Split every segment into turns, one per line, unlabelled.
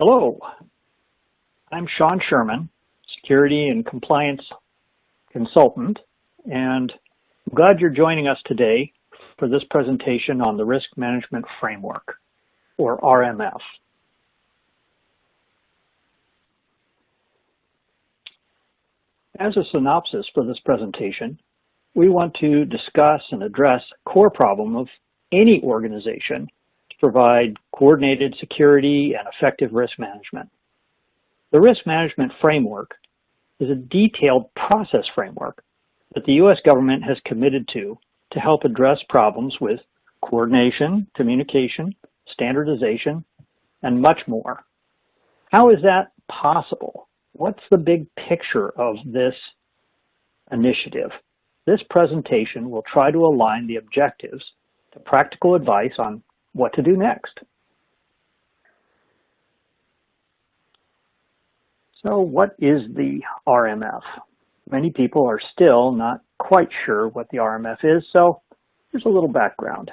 Hello, I'm Sean Sherman, Security and Compliance Consultant, and I'm glad you're joining us today for this presentation on the Risk Management Framework, or RMF. As a synopsis for this presentation, we want to discuss and address core problem of any organization provide coordinated security and effective risk management. The risk management framework is a detailed process framework that the U.S. government has committed to to help address problems with coordination, communication, standardization, and much more. How is that possible? What's the big picture of this initiative? This presentation will try to align the objectives to practical advice on what to do next. So what is the RMF? Many people are still not quite sure what the RMF is, so here's a little background.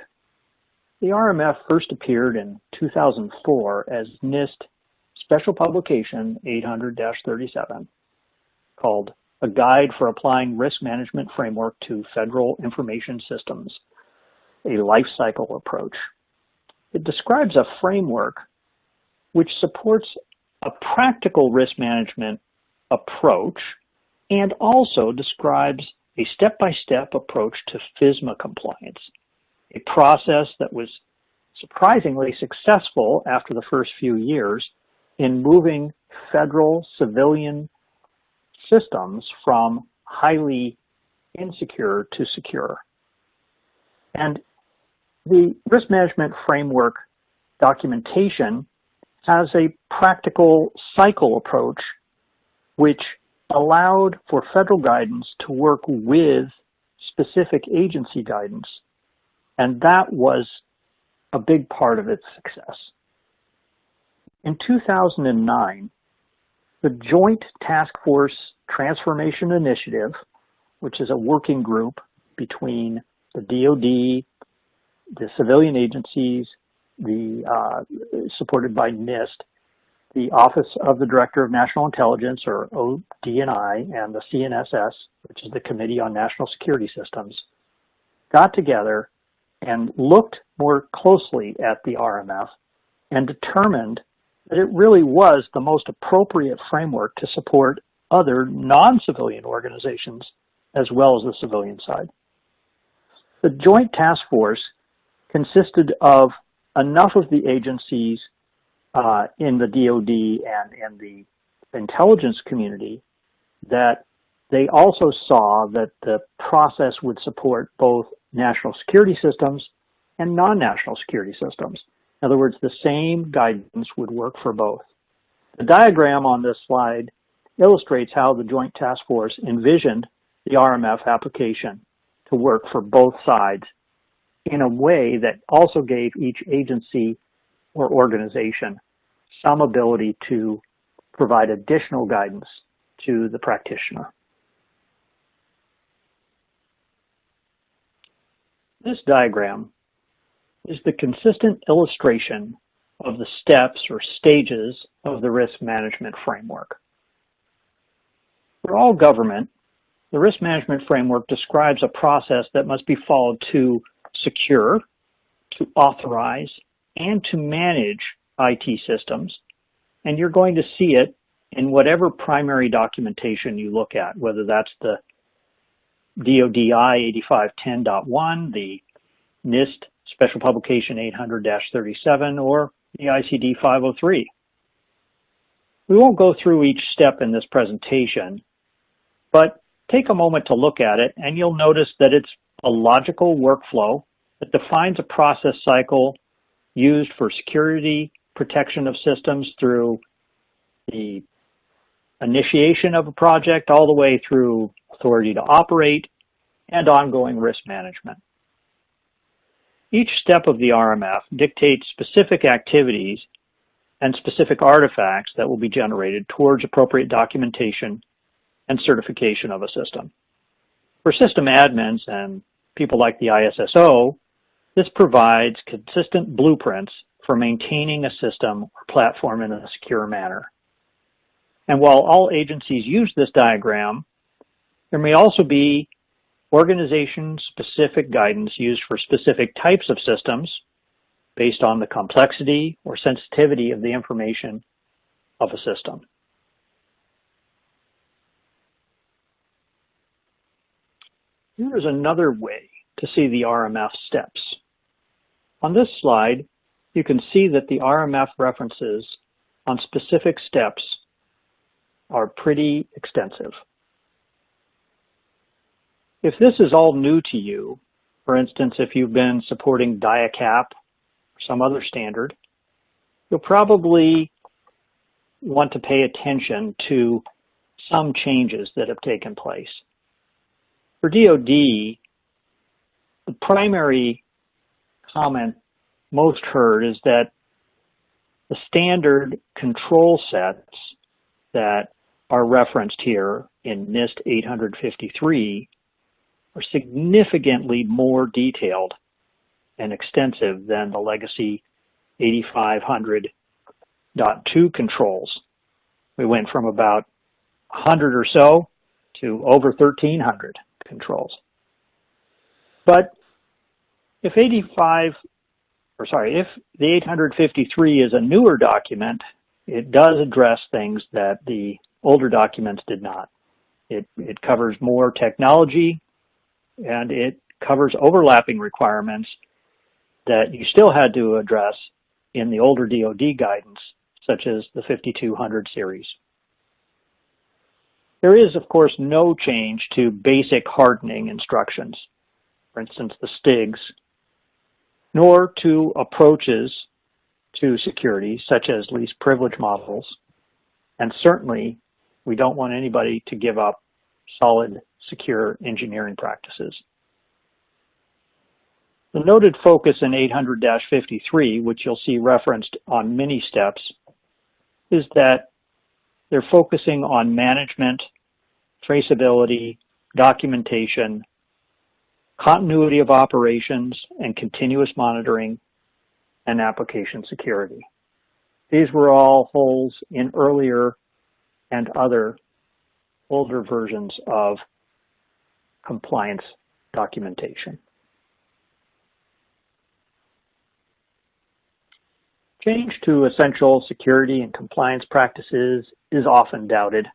The RMF first appeared in 2004 as NIST Special Publication 800-37 called A Guide for Applying Risk Management Framework to Federal Information Systems, a Lifecycle Approach. It describes a framework which supports a practical risk management approach and also describes a step-by-step -step approach to FISMA compliance, a process that was surprisingly successful after the first few years in moving federal civilian systems from highly insecure to secure. And the risk management framework documentation has a practical cycle approach which allowed for federal guidance to work with specific agency guidance. And that was a big part of its success. In 2009, the Joint Task Force Transformation Initiative, which is a working group between the DoD, the civilian agencies, the uh, supported by NIST, the Office of the Director of National Intelligence, or ODNI, and the CNSS, which is the Committee on National Security Systems, got together and looked more closely at the RMF and determined that it really was the most appropriate framework to support other non-civilian organizations as well as the civilian side. The Joint Task Force consisted of enough of the agencies uh, in the DoD and in the intelligence community that they also saw that the process would support both national security systems and non-national security systems. In other words, the same guidance would work for both. The diagram on this slide illustrates how the Joint Task Force envisioned the RMF application to work for both sides in a way that also gave each agency or organization some ability to provide additional guidance to the practitioner. This diagram is the consistent illustration of the steps or stages of the risk management framework. For all government, the risk management framework describes a process that must be followed to secure, to authorize, and to manage IT systems. And you're going to see it in whatever primary documentation you look at, whether that's the DODI 8510.1, the NIST Special Publication 800-37, or the ICD 503. We won't go through each step in this presentation, but take a moment to look at it and you'll notice that it's a logical workflow that defines a process cycle used for security protection of systems through the initiation of a project all the way through authority to operate and ongoing risk management. Each step of the RMF dictates specific activities and specific artifacts that will be generated towards appropriate documentation and certification of a system. For system admins and people like the ISSO, this provides consistent blueprints for maintaining a system or platform in a secure manner. And while all agencies use this diagram, there may also be organization-specific guidance used for specific types of systems based on the complexity or sensitivity of the information of a system. Is another way to see the RMF steps. On this slide, you can see that the RMF references on specific steps are pretty extensive. If this is all new to you, for instance, if you've been supporting DIACAP or some other standard, you'll probably want to pay attention to some changes that have taken place. For DoD, the primary comment most heard is that the standard control sets that are referenced here in NIST 853 are significantly more detailed and extensive than the legacy 8500.2 controls. We went from about 100 or so to over 1,300 controls. But if 85, or sorry, if the 853 is a newer document, it does address things that the older documents did not. It, it covers more technology and it covers overlapping requirements that you still had to address in the older DoD guidance, such as the 5200 series. There is, of course, no change to basic hardening instructions, for instance, the STIGs, nor to approaches to security, such as least privilege models. And certainly, we don't want anybody to give up solid, secure engineering practices. The noted focus in 800-53, which you'll see referenced on many steps, is that they're focusing on management, traceability, documentation, continuity of operations, and continuous monitoring, and application security. These were all holes in earlier and other older versions of compliance documentation. Change to essential security and compliance practices is often doubted.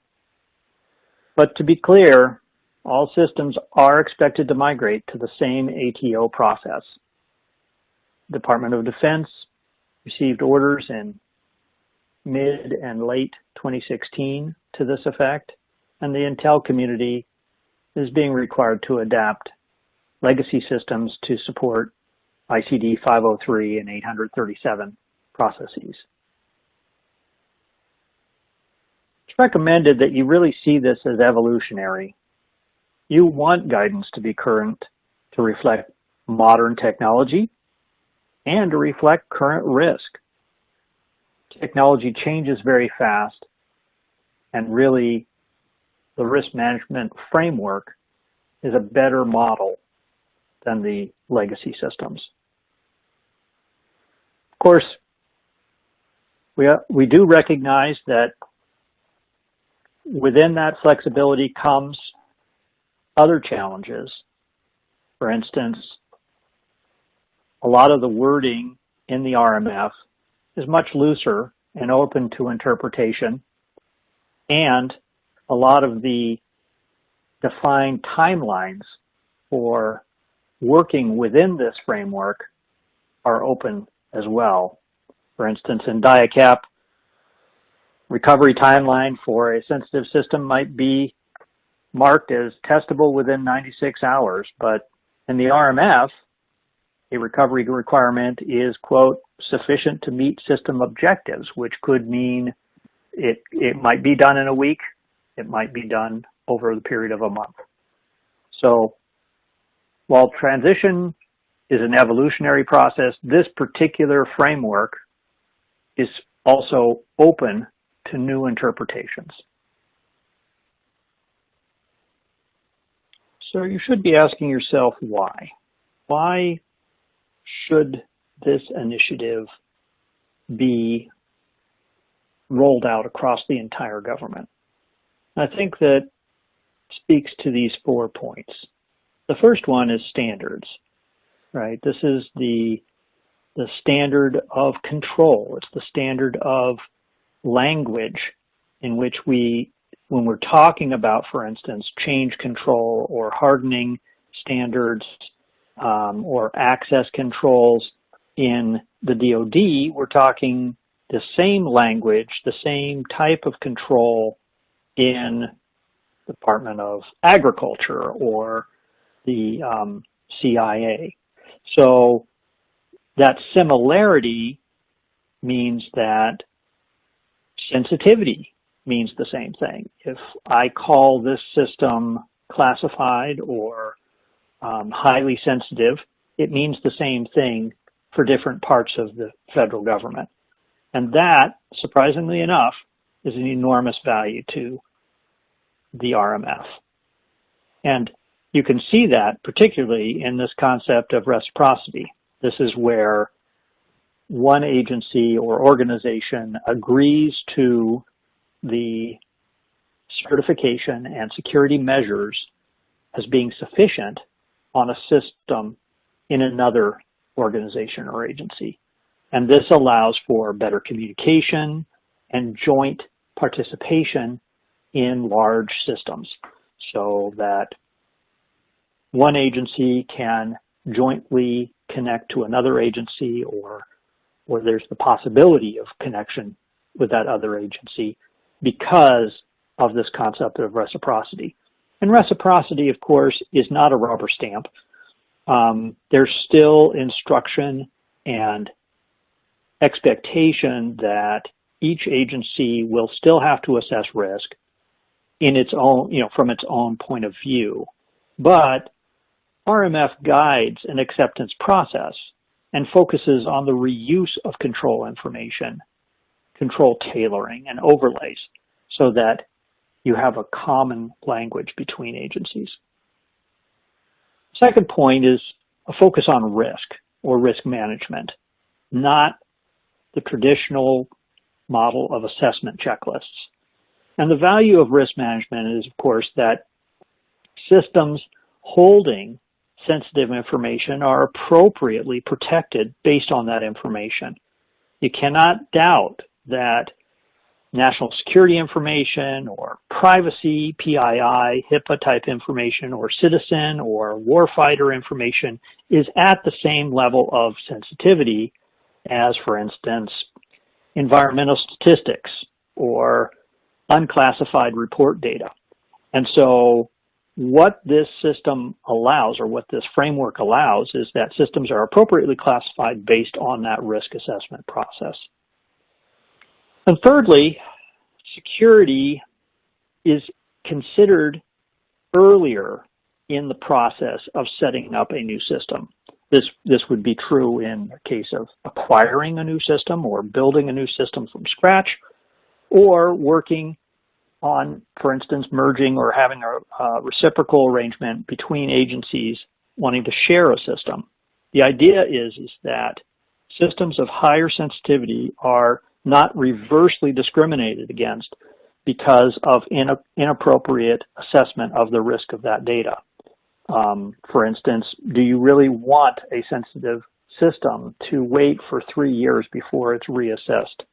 But to be clear, all systems are expected to migrate to the same ATO process. Department of Defense received orders in mid and late 2016 to this effect, and the Intel community is being required to adapt legacy systems to support ICD 503 and 837 processes. It's recommended that you really see this as evolutionary. You want guidance to be current to reflect modern technology and to reflect current risk. Technology changes very fast and really the risk management framework is a better model than the legacy systems. Of course, we, we do recognize that within that flexibility comes other challenges. For instance, a lot of the wording in the RMF is much looser and open to interpretation, and a lot of the defined timelines for working within this framework are open as well. For instance, in DIACAP, recovery timeline for a sensitive system might be marked as testable within 96 hours, but in the RMF, a recovery requirement is, quote, sufficient to meet system objectives, which could mean it, it might be done in a week, it might be done over the period of a month. So while transition is an evolutionary process, this particular framework is also open to new interpretations. So you should be asking yourself why. Why should this initiative be rolled out across the entire government. I think that speaks to these four points. The first one is standards, right? This is the, the standard of control. It's the standard of language in which we, when we're talking about, for instance, change control or hardening standards um, or access controls in the DoD, we're talking the same language, the same type of control in the Department of Agriculture or the um, CIA. So that similarity means that sensitivity means the same thing. If I call this system classified or um, highly sensitive, it means the same thing for different parts of the federal government. And that, surprisingly enough, is an enormous value to the RMF. And you can see that particularly in this concept of reciprocity. This is where one agency or organization agrees to the certification and security measures as being sufficient on a system in another organization or agency. And this allows for better communication and joint participation in large systems so that one agency can jointly connect to another agency or, or there's the possibility of connection with that other agency because of this concept of reciprocity. And reciprocity, of course, is not a rubber stamp. Um, there's still instruction and expectation that each agency will still have to assess risk in its own, you know, from its own point of view. But RMF guides an acceptance process and focuses on the reuse of control information, control tailoring and overlays so that you have a common language between agencies. Second point is a focus on risk or risk management, not the traditional model of assessment checklists. And the value of risk management is, of course, that systems holding sensitive information are appropriately protected based on that information. You cannot doubt that national security information or privacy, PII, HIPAA type information or citizen or warfighter information is at the same level of sensitivity as, for instance, environmental statistics or unclassified report data. And so what this system allows or what this framework allows is that systems are appropriately classified based on that risk assessment process. And thirdly, security is considered earlier in the process of setting up a new system. This, this would be true in the case of acquiring a new system or building a new system from scratch or working on, for instance, merging or having a, a reciprocal arrangement between agencies wanting to share a system. The idea is, is that systems of higher sensitivity are not reversely discriminated against because of in, inappropriate assessment of the risk of that data. Um, for instance, do you really want a sensitive system to wait for three years before it's reassessed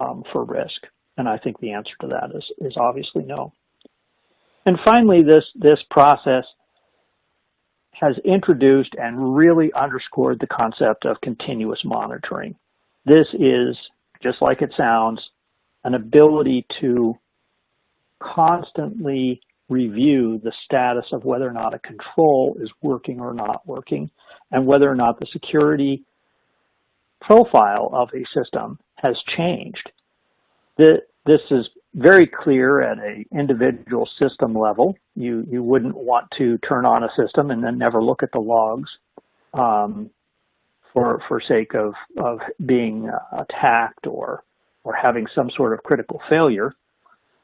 um, for risk? And I think the answer to that is, is obviously no. And finally, this, this process has introduced and really underscored the concept of continuous monitoring. This is, just like it sounds, an ability to constantly review the status of whether or not a control is working or not working, and whether or not the security profile of a system has changed. This is very clear at a individual system level. You, you wouldn't want to turn on a system and then never look at the logs um, for, for sake of, of being uh, attacked or, or having some sort of critical failure.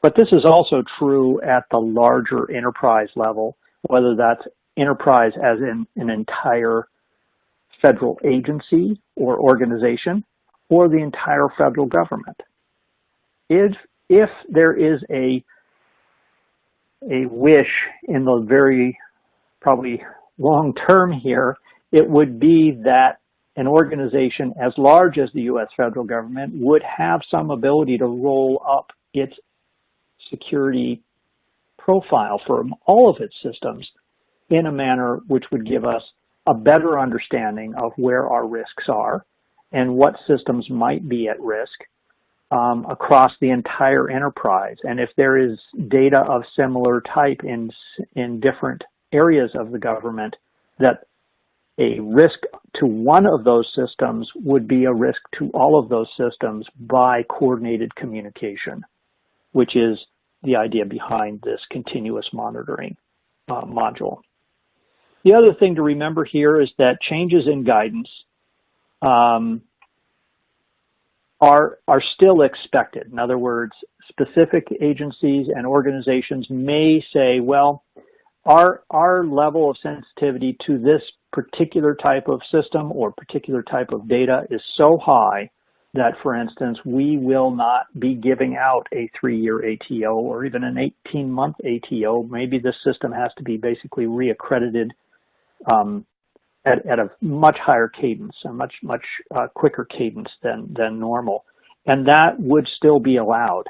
But this is also true at the larger enterprise level, whether that's enterprise as in an entire federal agency or organization, or the entire federal government. If, if there is a, a wish in the very probably long term here, it would be that an organization as large as the U.S. federal government would have some ability to roll up its security profile for all of its systems in a manner which would give us a better understanding of where our risks are and what systems might be at risk um, across the entire enterprise. And if there is data of similar type in, in different areas of the government, that a risk to one of those systems would be a risk to all of those systems by coordinated communication, which is the idea behind this continuous monitoring uh, module. The other thing to remember here is that changes in guidance um, are, are still expected. In other words, specific agencies and organizations may say, well, our, our level of sensitivity to this particular type of system or particular type of data is so high that, for instance, we will not be giving out a three-year ATO or even an 18-month ATO. Maybe this system has to be basically reaccredited um, at, at, a much higher cadence, a much, much uh, quicker cadence than, than normal. And that would still be allowed.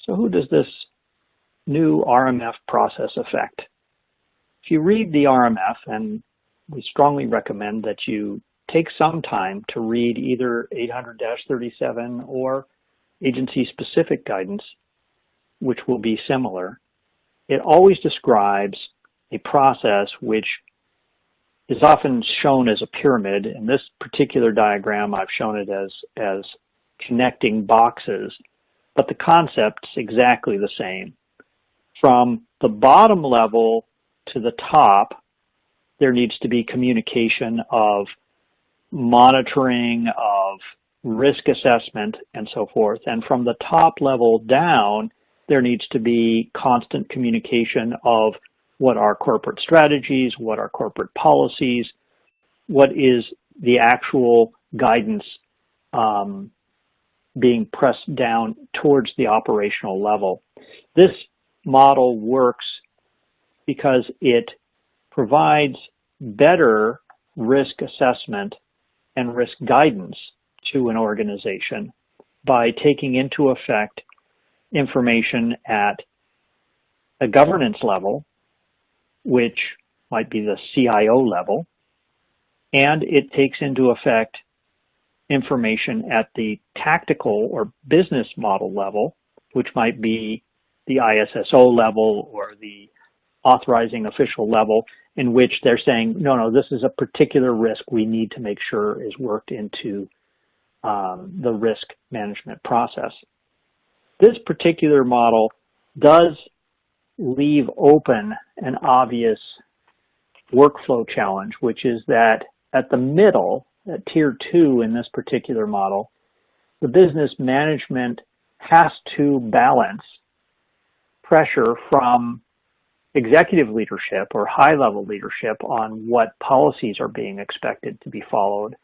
So who does this new RMF process affect? If you read the RMF, and we strongly recommend that you take some time to read either 800-37 or agency-specific guidance, which will be similar, it always describes a process which is often shown as a pyramid. In this particular diagram, I've shown it as, as connecting boxes but the concept's exactly the same. From the bottom level to the top, there needs to be communication of monitoring, of risk assessment, and so forth. And from the top level down, there needs to be constant communication of what are corporate strategies, what are corporate policies, what is the actual guidance um, being pressed down towards the operational level. This model works because it provides better risk assessment and risk guidance to an organization by taking into effect information at a governance level, which might be the CIO level, and it takes into effect information at the tactical or business model level, which might be the ISSO level or the authorizing official level, in which they're saying, no, no, this is a particular risk we need to make sure is worked into um, the risk management process. This particular model does leave open an obvious workflow challenge, which is that at the middle, at tier two in this particular model, the business management has to balance pressure from executive leadership or high-level leadership on what policies are being expected to be followed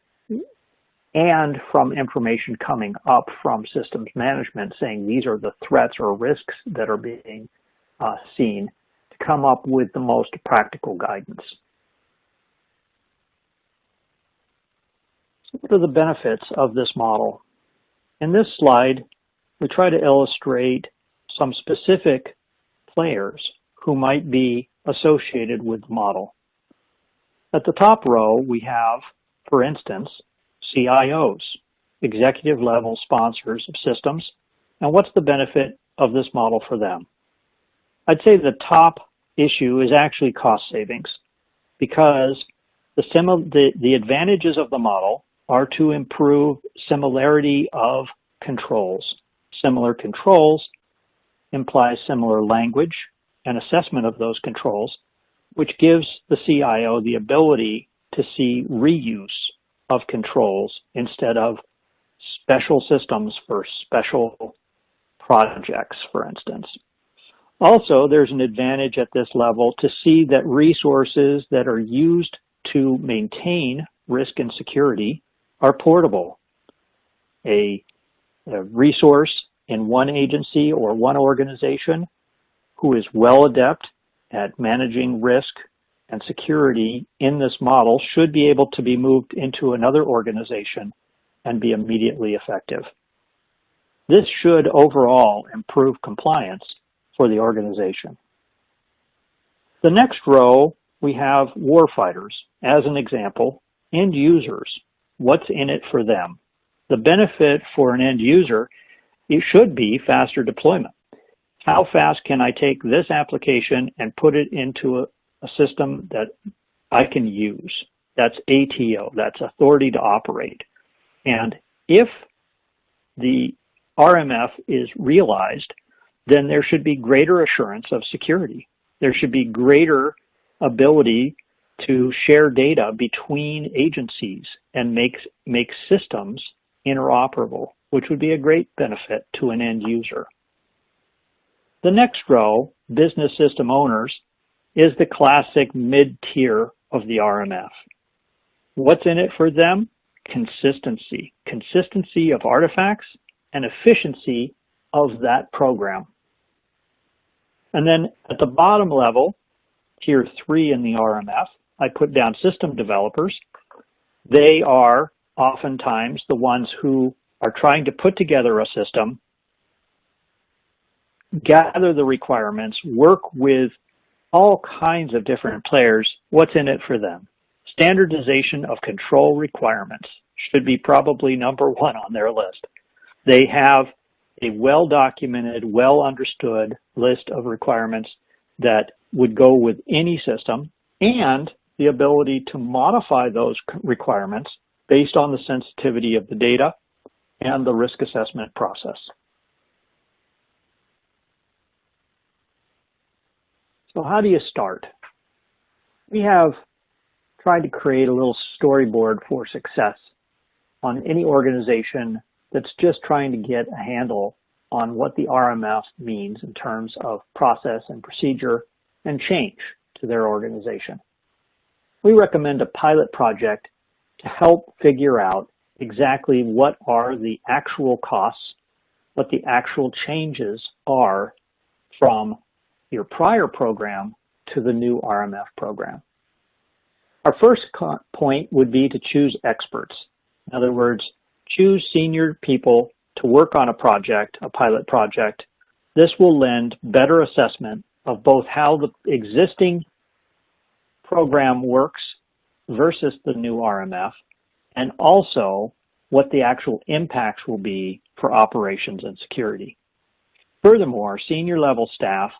and from information coming up from systems management saying these are the threats or risks that are being uh, seen to come up with the most practical guidance. So what are the benefits of this model? In this slide, we try to illustrate some specific players who might be associated with the model. At the top row, we have, for instance, CIOs, executive level sponsors of systems, and what's the benefit of this model for them? I'd say the top issue is actually cost savings because the, the, the advantages of the model are to improve similarity of controls. Similar controls implies similar language and assessment of those controls, which gives the CIO the ability to see reuse of controls instead of special systems for special projects, for instance. Also, there's an advantage at this level to see that resources that are used to maintain risk and security are portable. A, a resource in one agency or one organization who is well adept at managing risk and security in this model should be able to be moved into another organization and be immediately effective. This should overall improve compliance for the organization. The next row, we have warfighters as an example, end users. What's in it for them? The benefit for an end user, it should be faster deployment. How fast can I take this application and put it into a, a system that I can use? That's ATO, that's authority to operate. And if the RMF is realized, then there should be greater assurance of security. There should be greater ability to share data between agencies and make, make systems interoperable, which would be a great benefit to an end user. The next row, business system owners, is the classic mid-tier of the RMF. What's in it for them? Consistency. Consistency of artifacts and efficiency of that program. And then at the bottom level, tier three in the RMF, I put down system developers. They are oftentimes the ones who are trying to put together a system, gather the requirements, work with all kinds of different players. What's in it for them? Standardization of control requirements should be probably number one on their list. They have a well-documented, well-understood list of requirements that would go with any system and the ability to modify those requirements based on the sensitivity of the data and the risk assessment process. So how do you start? We have tried to create a little storyboard for success on any organization that's just trying to get a handle on what the RMF means in terms of process and procedure and change to their organization. We recommend a pilot project to help figure out exactly what are the actual costs, what the actual changes are from your prior program to the new RMF program. Our first point would be to choose experts. In other words, choose senior people to work on a project, a pilot project. This will lend better assessment of both how the existing program works versus the new RMF, and also what the actual impacts will be for operations and security. Furthermore, senior level staff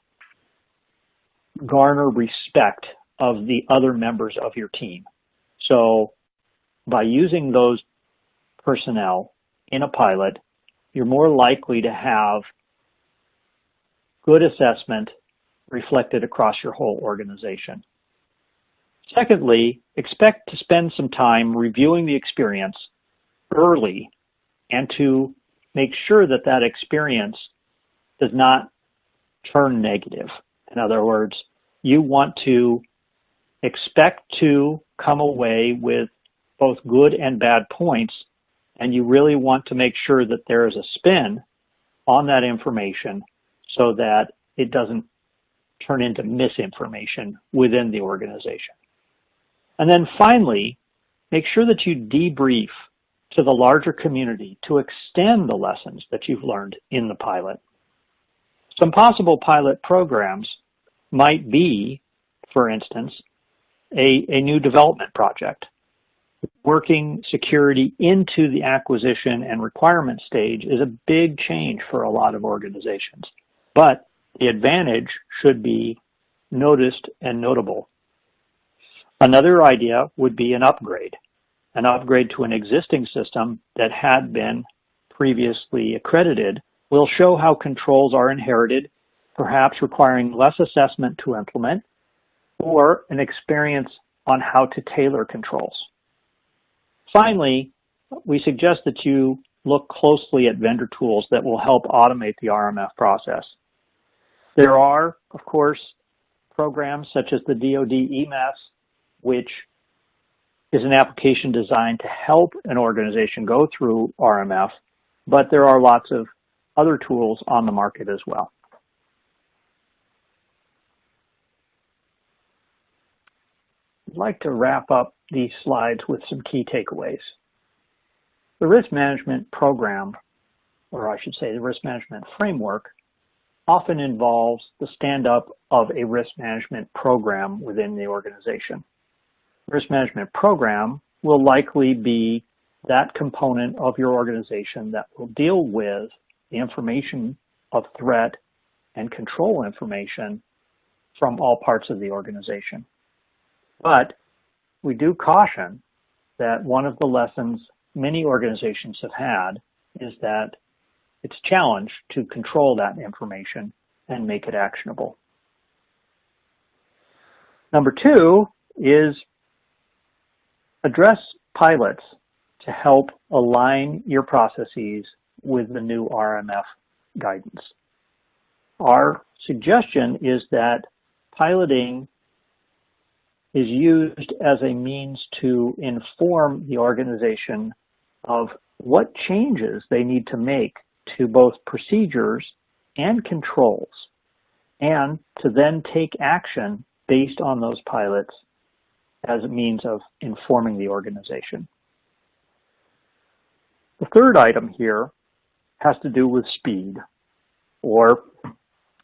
garner respect of the other members of your team. So by using those personnel in a pilot, you're more likely to have good assessment reflected across your whole organization. Secondly, expect to spend some time reviewing the experience early and to make sure that that experience does not turn negative. In other words, you want to expect to come away with both good and bad points, and you really want to make sure that there is a spin on that information so that it doesn't turn into misinformation within the organization. And then finally, make sure that you debrief to the larger community to extend the lessons that you've learned in the pilot. Some possible pilot programs might be, for instance, a, a new development project. Working security into the acquisition and requirement stage is a big change for a lot of organizations. But the advantage should be noticed and notable. Another idea would be an upgrade, an upgrade to an existing system that had been previously accredited will show how controls are inherited, perhaps requiring less assessment to implement, or an experience on how to tailor controls. Finally, we suggest that you look closely at vendor tools that will help automate the RMF process. There are, of course, programs such as the DoD eMASS, which is an application designed to help an organization go through RMF, but there are lots of other tools on the market as well. I'd like to wrap up these slides with some key takeaways. The risk management program, or I should say the risk management framework, often involves the stand-up of a risk management program within the organization. Risk management program will likely be that component of your organization that will deal with the information of threat and control information from all parts of the organization. But we do caution that one of the lessons many organizations have had is that it's challenged to control that information and make it actionable. Number two is address pilots to help align your processes with the new RMF guidance. Our suggestion is that piloting is used as a means to inform the organization of what changes they need to make to both procedures and controls, and to then take action based on those pilots as a means of informing the organization. The third item here has to do with speed or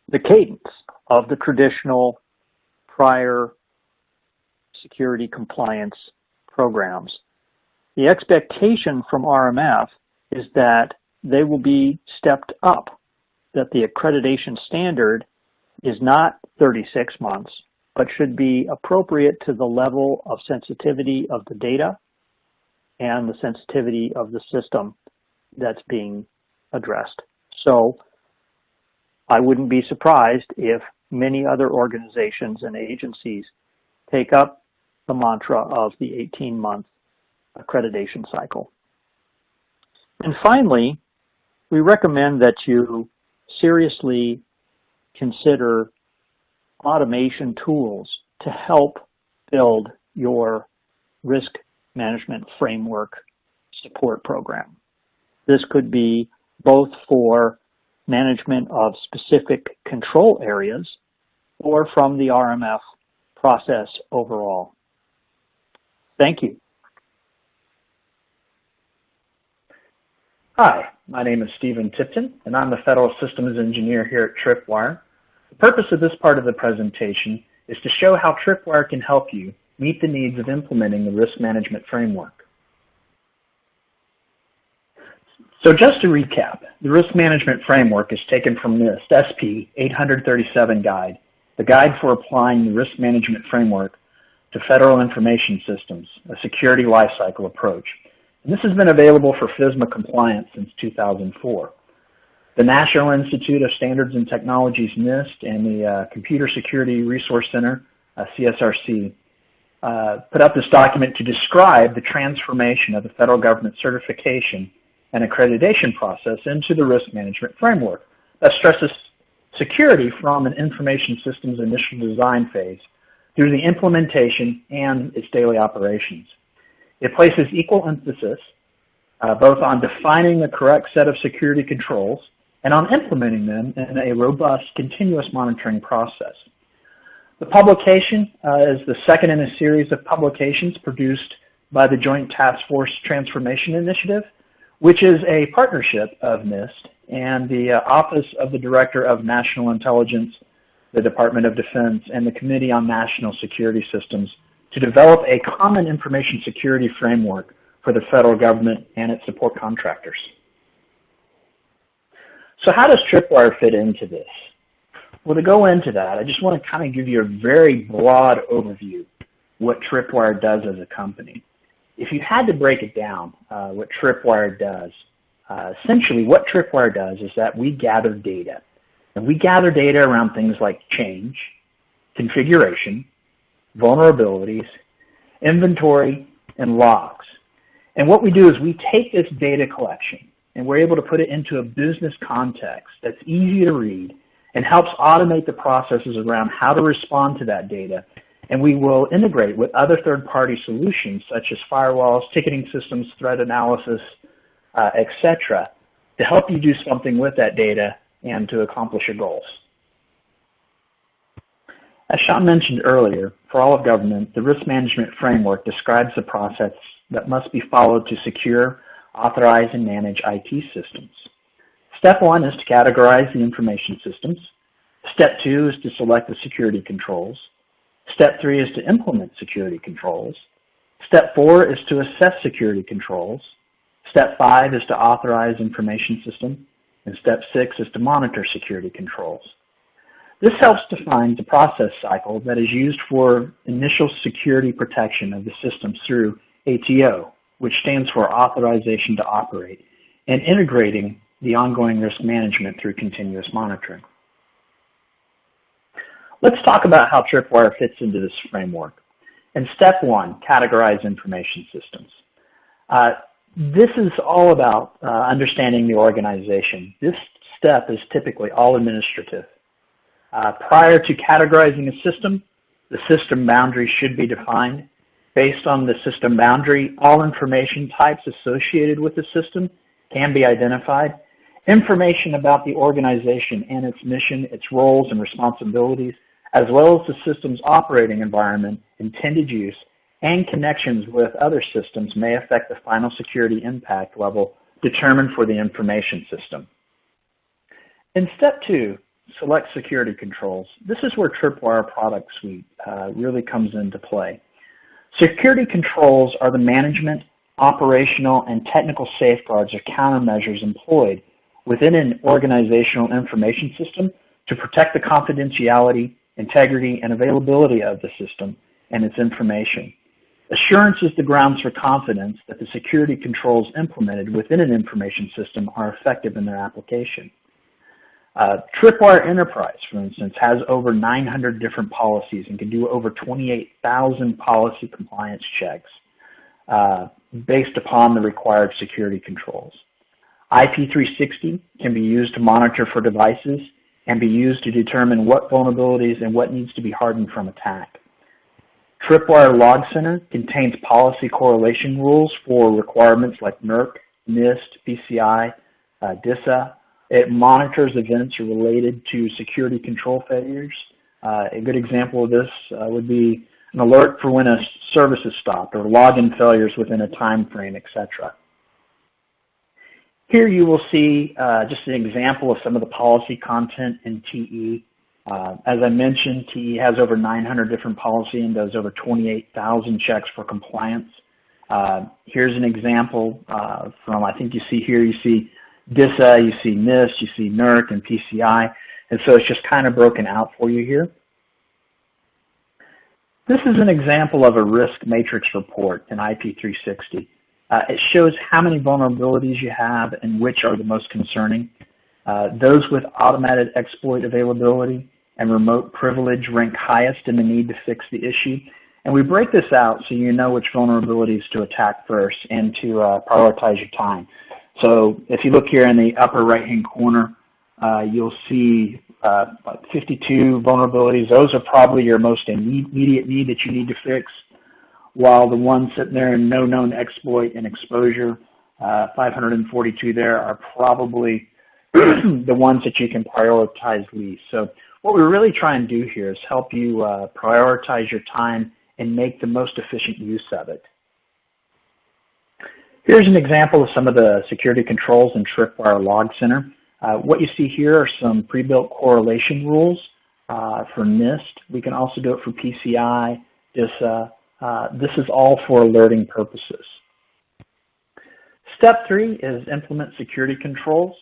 the cadence of the traditional prior security compliance programs. The expectation from RMF is that they will be stepped up, that the accreditation standard is not 36 months, but should be appropriate to the level of sensitivity of the data and the sensitivity of the system that's being addressed. So I wouldn't be surprised if many other organizations and agencies take up the mantra of the 18-month accreditation cycle. And finally, we recommend that you seriously consider automation tools to help build your risk management framework support program. This could be both for management of specific control areas or from the RMF process overall. Thank you.
Hi, my name is Stephen Tipton, and I'm the Federal Systems Engineer here at Tripwire. The purpose of this part of the presentation is to show how Tripwire can help you meet the needs of implementing the risk management framework. So just to recap, the risk management framework is taken from NIST SP 837 guide, the guide for applying the risk management framework to federal information systems, a security lifecycle approach. And this has been available for FISMA compliance since 2004. The National Institute of Standards and Technologies, NIST, and the uh, Computer Security Resource Center, uh, CSRC, uh, put up this document to describe the transformation of the federal government certification and accreditation process into the risk management framework that stresses security from an information systems initial design phase through the implementation and its daily operations. It places equal emphasis uh, both on defining the correct set of security controls and on implementing them in a robust continuous monitoring process. The publication uh, is the second in a series of publications produced by the Joint Task Force Transformation Initiative, which is a partnership of NIST and the uh, Office of the Director of National Intelligence, the Department of Defense, and the Committee on National Security Systems to develop a common information security framework for the federal government and its support contractors. So how does Tripwire fit into this? Well, to go into that, I just want to kind of give you a very broad overview what Tripwire does as a company. If you had to break it down, uh, what Tripwire does, uh, essentially what Tripwire does is that we gather data. And we gather data around things like change, configuration, vulnerabilities, inventory, and logs. And what we do is we take this data collection and we're able to put it into a business context that's easy to read and helps automate the processes around how to respond to that data And we will integrate with other third-party solutions such as firewalls, ticketing systems, threat analysis, uh, etc., to help you do something with that data and to accomplish your goals. As Sean mentioned earlier, for all of government, the risk management framework describes the process that must be followed to secure, authorize, and manage IT systems. Step one is to categorize the information systems. Step two is to select the security controls. Step three is to implement security controls. Step four is to assess security controls. Step five is to authorize information system. And step six is to monitor security controls. This helps define the process cycle that is used for initial security protection of the systems through ATO, which stands for Authorization to Operate, and integrating the ongoing risk management through continuous monitoring. Let's talk about how Tripwire fits into this framework. In step one, categorize information systems. Uh, this is all about uh, understanding the organization. This step is typically all administrative. Uh, prior to categorizing a system, the system boundary should be defined. Based on the system boundary, all information types associated with the system can be identified. Information about the organization and its mission, its roles and responsibilities, as well as the system's operating environment, intended use, and connections with other systems may affect the final security impact level determined for the information system. In step two, select security controls. This is where Tripwire product suite uh, really comes into play. Security controls are the management, operational, and technical safeguards or countermeasures employed within an organizational information system to protect the confidentiality, integrity, and availability of the system and its information. Assurance is the grounds for confidence that the security controls implemented within an information system are effective in their application. Uh, Tripwire Enterprise, for instance, has over 900 different policies and can do over 28,000 policy compliance checks uh, based upon the required security controls. IP360 can be used to monitor for devices and be used to determine what vulnerabilities and what needs to be hardened from attack. Tripwire Log Center contains policy correlation rules for requirements like NERC, NIST, PCI, uh, DISA, it monitors events related to security control failures. Uh, a good example of this uh, would be an alert for when a service is stopped or login failures within a time frame, etc. Here you will see uh, just an example of some of the policy content in TE. Uh, as I mentioned, TE has over 900 different policy and does over 28,000 checks for compliance. Uh, here's an example uh, from, I think you see here, you see DISA, you see NIST, you see NERC and PCI, and so it's just kind of broken out for you here. This is an example of a risk matrix report in IP360. Uh, it shows how many vulnerabilities you have and which are the most concerning. Uh, those with automated exploit availability and remote privilege rank highest in the need to fix the issue. And we break this out so you know which vulnerabilities to attack first and to uh, prioritize your time. So if you look here in the upper right-hand corner, uh, you'll see uh, 52 vulnerabilities. Those are probably your most immediate need that you need to fix, while the ones sitting there in no known exploit and exposure, uh, 542 there, are probably the ones that you can prioritize least. So what we really try and do here is help you uh, prioritize your time and make the most efficient use of it. Here's an example of some of the security controls in Tripwire Log Center. Uh, what you see here are some pre-built correlation rules uh, for NIST. We can also do it for PCI. Uh, this is all for alerting purposes. Step three is implement security controls.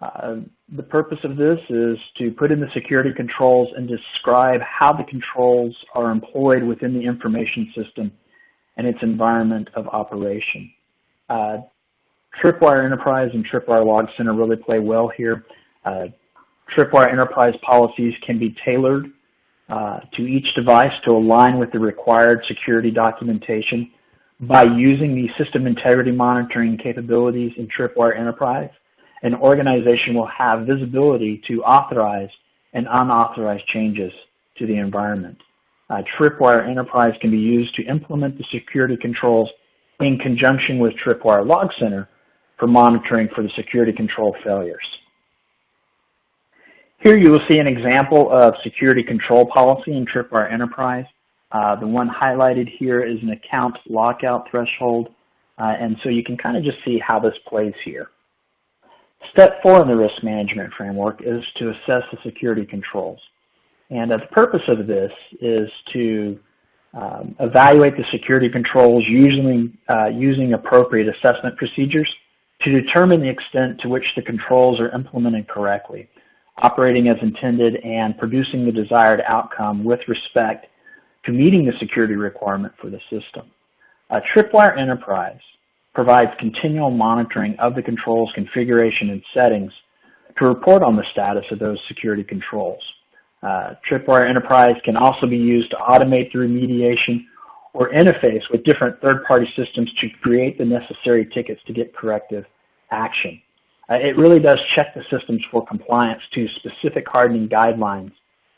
Uh, the purpose of this is to put in the security controls and describe how the controls are employed within the information system and its environment of operation. Uh, Tripwire Enterprise and Tripwire Log Center really play well here. Uh, Tripwire Enterprise policies can be tailored uh, to each device to align with the required security documentation by using the system integrity monitoring capabilities in Tripwire Enterprise. An organization will have visibility to authorized and unauthorized changes to the environment. uh, Tripwire Enterprise can be used to implement the security controls in conjunction with Tripwire Log Center for monitoring for the security control failures. Here you will see an example of security control policy in Tripwire Enterprise. Uh, the one highlighted here is an account lockout threshold, uh, and so you can kind of just see how this plays here. Step four in the risk management framework is to assess the security controls. And the purpose of this is to um, evaluate the security controls using, uh, using appropriate assessment procedures to determine the extent to which the controls are implemented correctly, operating as intended, and producing the desired outcome with respect to meeting the security requirement for the system. Uh, Tripwire Enterprise provides continual monitoring of the controls configuration and settings to report on the status of those security controls. Uh, Tripwire Enterprise can also be used to automate the remediation or interface with different third-party systems to create the necessary tickets to get corrective action. Uh, it really does check the systems for compliance to specific hardening guidelines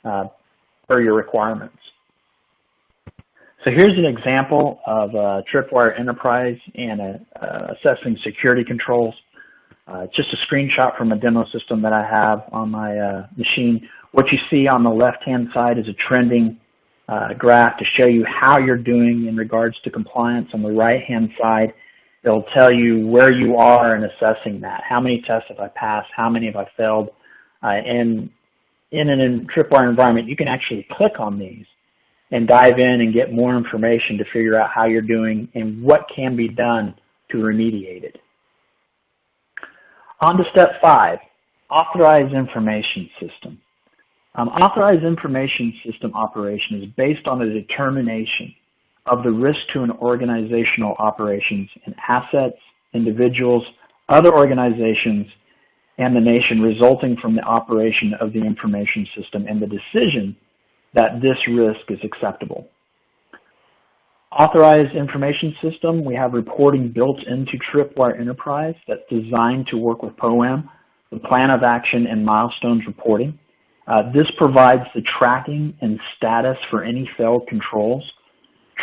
uh, per your requirements. So here's an example of Tripwire Enterprise and uh, assessing security controls. Uh, just a screenshot from a demo system that I have on my uh, machine. What you see on the left-hand side is a trending uh, graph to show you how you're doing in regards to compliance. On the right-hand side, it'll tell you where you are in assessing that. How many tests have I passed? How many have I failed? Uh, and in an Tripwire environment, you can actually click on these and dive in and get more information to figure out how you're doing and what can be done to remediate it. On to step five, authorized information system. Um, authorized information system operation is based on a determination of the risk to an organizational operations and assets, individuals, other organizations, and the nation resulting from the operation of the information system and the decision that this risk is acceptable. Authorized information system, we have reporting built into Tripwire Enterprise that's designed to work with POAM, the plan of action and milestones reporting. Uh, this provides the tracking and status for any failed controls.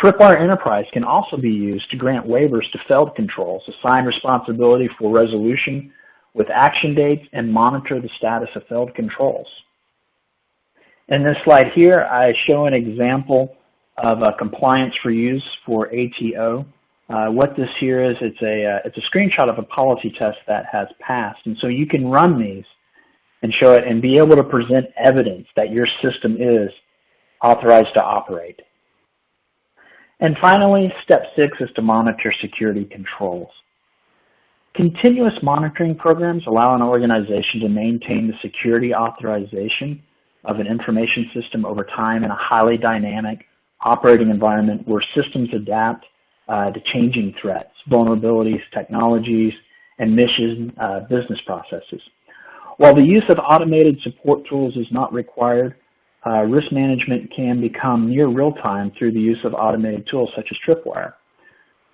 Tripwire Enterprise can also be used to grant waivers to failed controls, assign responsibility for resolution with action dates, and monitor the status of failed controls. In this slide here, I show an example of a compliance for use for ATO. Uh, what this here is, it's a, uh, it's a screenshot of a policy test that has passed. And so you can run these and show it and be able to present evidence that your system is authorized to operate. And finally, step six is to monitor security controls. Continuous monitoring programs allow an organization to maintain the security authorization of an information system over time in a highly dynamic operating environment where systems adapt uh, to changing threats, vulnerabilities, technologies, and mission uh, business processes. While the use of automated support tools is not required, uh, risk management can become near real-time through the use of automated tools such as Tripwire.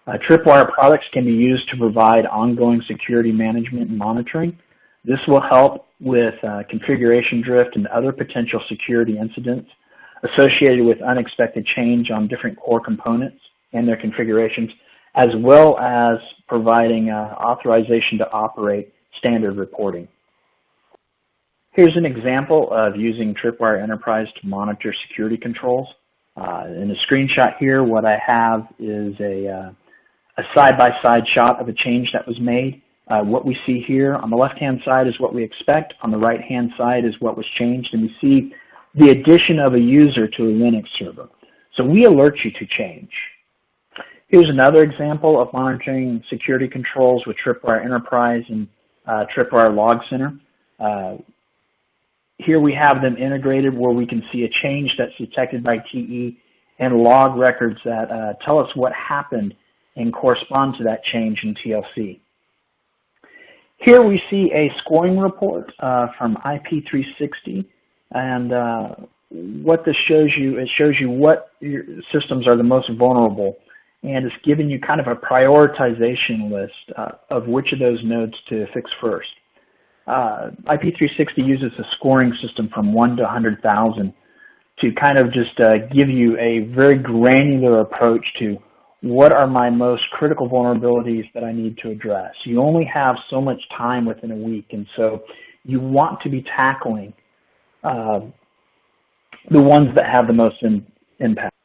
Uh, Tripwire products can be used to provide ongoing security management and monitoring, this will help with uh, configuration drift and other potential security incidents associated with unexpected change on different core components and their configurations, as well as providing uh, authorization to operate standard reporting. Here's an example of using Tripwire Enterprise to monitor security controls. Uh, in the screenshot here, what I have is a uh, side-by-side -side shot of a change that was made uh, what we see here on the left-hand side is what we expect. On the right-hand side is what was changed. And we see the addition of a user to a Linux server. So we alert you to change. Here's another example of monitoring security controls with Tripwire Enterprise and uh, Tripwire Log Center. Uh, here we have them integrated where we can see a change that's detected by TE and log records that uh, tell us what happened and correspond to that change in TLC. Here we see a scoring report uh, from IP360, and uh, what this shows you, it shows you what your systems are the most vulnerable, and it's giving you kind of a prioritization list uh, of which of those nodes to fix first. Uh, IP360 uses a scoring system from 1 to 100,000 to kind of just uh, give you a very granular approach to what are my most critical vulnerabilities that I need to address. You only have so much time within a week, and so you want to be tackling uh, the ones that have the most in, impact.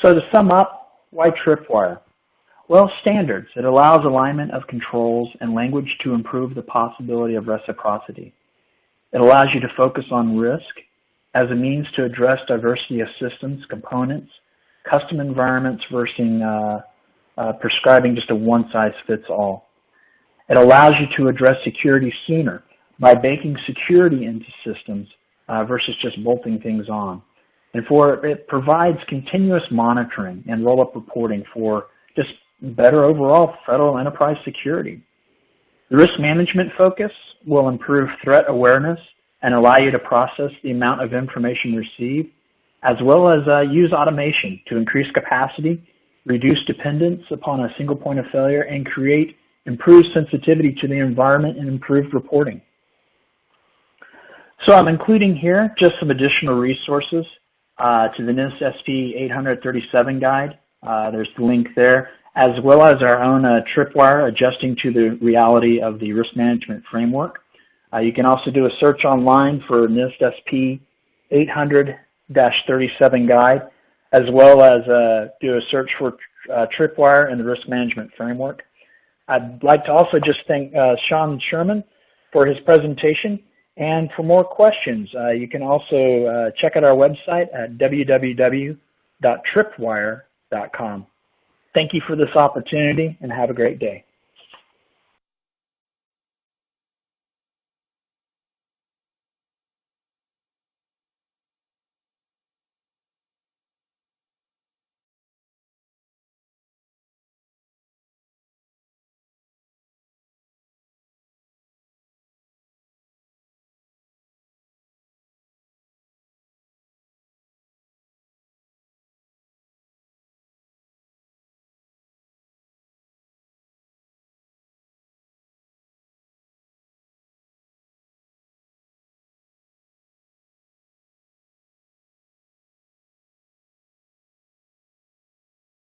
So to sum up, why Tripwire? Well, standards. It allows alignment of controls and language to improve the possibility of reciprocity. It allows you to focus on risk as a means to address diversity of systems, components, custom environments versus uh, uh, prescribing just a one-size-fits-all. It allows you to address security sooner by baking security into systems uh, versus just bolting things on. And for it provides continuous monitoring and roll-up reporting for just better overall federal enterprise security. The risk management focus will improve threat awareness and allow you to process the amount of information received, as well as uh, use automation to increase capacity, reduce dependence upon a single point of failure, and create improved sensitivity to the environment and improved reporting. So I'm including here just some additional resources uh, to the NIST SP 837 guide. Uh, there's the link there, as well as our own uh, tripwire adjusting to the reality of the risk management framework. Uh, you can also do a search online for NIST SP 800-37 guide, as well as uh, do a search for uh, Tripwire and the risk management framework. I'd like to also just thank uh, Sean Sherman for his presentation. And for more questions, uh, you can also uh, check out our website at www.tripwire.com. Thank you for this opportunity and have a great day.